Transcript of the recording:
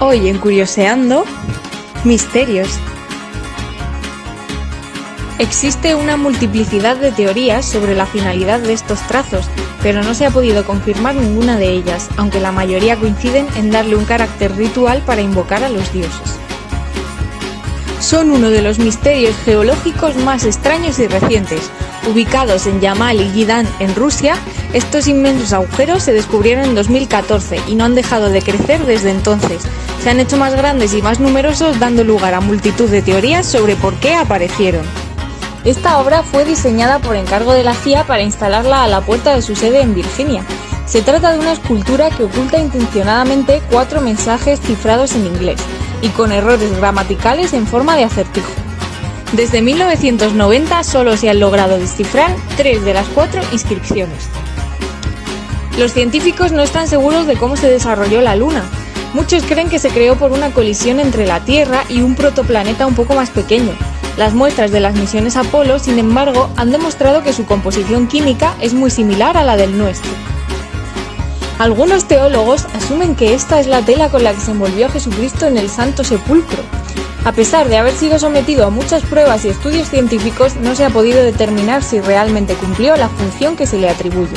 Hoy en Curioseando, misterios. Existe una multiplicidad de teorías sobre la finalidad de estos trazos, pero no se ha podido confirmar ninguna de ellas, aunque la mayoría coinciden en darle un carácter ritual para invocar a los dioses. Son uno de los misterios geológicos más extraños y recientes. Ubicados en Yamal y Gidán, en Rusia, estos inmensos agujeros se descubrieron en 2014 y no han dejado de crecer desde entonces. Se han hecho más grandes y más numerosos, dando lugar a multitud de teorías sobre por qué aparecieron. Esta obra fue diseñada por encargo de la CIA para instalarla a la puerta de su sede en Virginia. Se trata de una escultura que oculta intencionadamente cuatro mensajes cifrados en inglés y con errores gramaticales en forma de acertijo. Desde 1990 solo se han logrado descifrar tres de las cuatro inscripciones. Los científicos no están seguros de cómo se desarrolló la Luna. Muchos creen que se creó por una colisión entre la Tierra y un protoplaneta un poco más pequeño, las muestras de las misiones Apolo, sin embargo, han demostrado que su composición química es muy similar a la del nuestro. Algunos teólogos asumen que esta es la tela con la que se envolvió a Jesucristo en el Santo Sepulcro. A pesar de haber sido sometido a muchas pruebas y estudios científicos, no se ha podido determinar si realmente cumplió la función que se le atribuye.